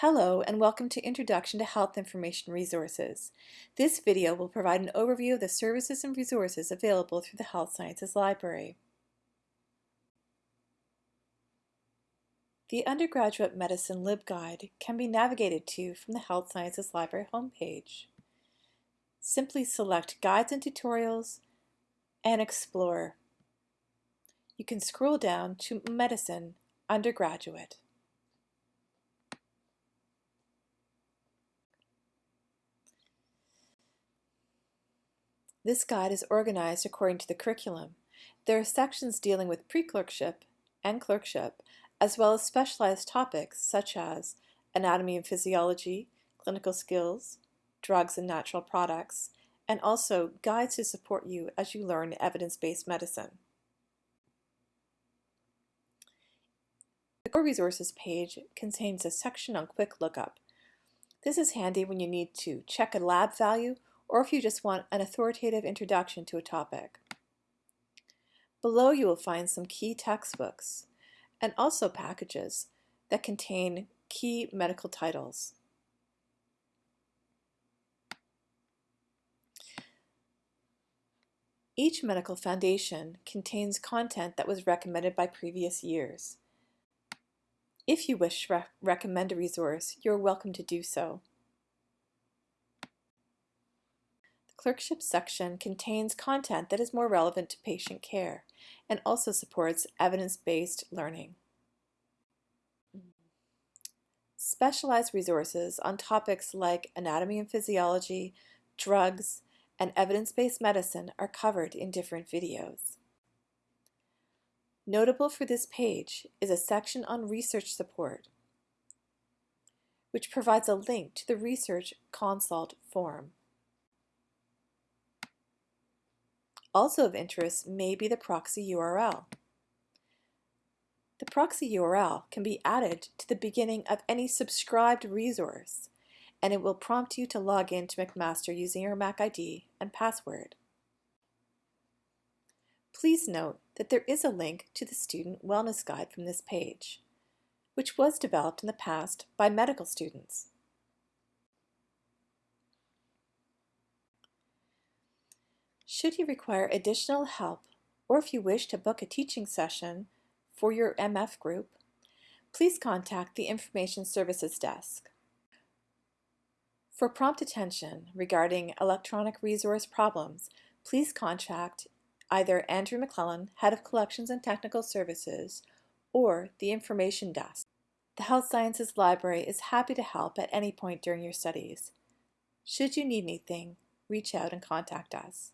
Hello and welcome to Introduction to Health Information Resources. This video will provide an overview of the services and resources available through the Health Sciences Library. The Undergraduate Medicine LibGuide can be navigated to from the Health Sciences Library homepage. Simply select Guides and Tutorials and Explore. You can scroll down to Medicine Undergraduate. This guide is organized according to the curriculum. There are sections dealing with pre-clerkship and clerkship, as well as specialized topics such as anatomy and physiology, clinical skills, drugs and natural products, and also guides to support you as you learn evidence-based medicine. The Core Resources page contains a section on Quick Lookup. This is handy when you need to check a lab value or if you just want an authoritative introduction to a topic. Below you will find some key textbooks and also packages that contain key medical titles. Each medical foundation contains content that was recommended by previous years. If you wish to re recommend a resource, you're welcome to do so. Clerkship section contains content that is more relevant to patient care and also supports evidence-based learning. Specialized resources on topics like anatomy and physiology, drugs, and evidence-based medicine are covered in different videos. Notable for this page is a section on research support, which provides a link to the Research Consult form. Also of interest may be the proxy URL. The proxy URL can be added to the beginning of any subscribed resource, and it will prompt you to log in to McMaster using your MAC ID and password. Please note that there is a link to the Student Wellness Guide from this page, which was developed in the past by medical students. Should you require additional help or if you wish to book a teaching session for your MF group, please contact the Information Services Desk. For prompt attention regarding electronic resource problems, please contact either Andrew McClellan, Head of Collections and Technical Services, or the Information Desk. The Health Sciences Library is happy to help at any point during your studies. Should you need anything, reach out and contact us.